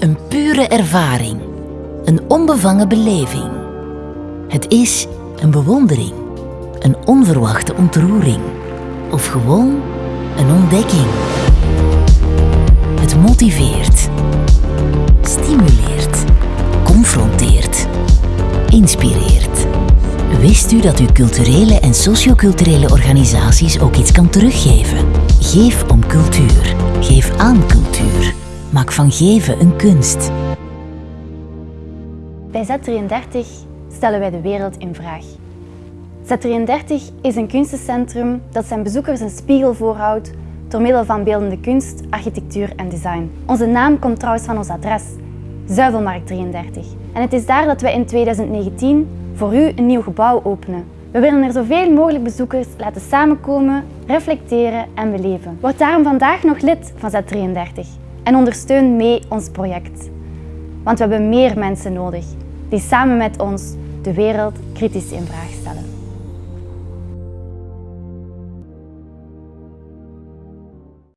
een pure ervaring, een onbevangen beleving. Het is een bewondering, een onverwachte ontroering of gewoon een ontdekking. Het motiveert, stimuleert, confronteert, inspireert. Wist u dat uw culturele en socioculturele organisaties ook iets kan teruggeven? Geef om cultuur. Geef aan cultuur. Van geven een kunst. Bij Z33 stellen wij de wereld in vraag. Z33 is een kunstencentrum dat zijn bezoekers een spiegel voorhoudt door middel van beeldende kunst, architectuur en design. Onze naam komt trouwens van ons adres, Zuivelmarkt 33. En het is daar dat wij in 2019 voor u een nieuw gebouw openen. We willen er zoveel mogelijk bezoekers laten samenkomen, reflecteren en beleven. Word daarom vandaag nog lid van Z33 en ondersteun mee ons project. Want we hebben meer mensen nodig die samen met ons de wereld kritisch in vraag stellen.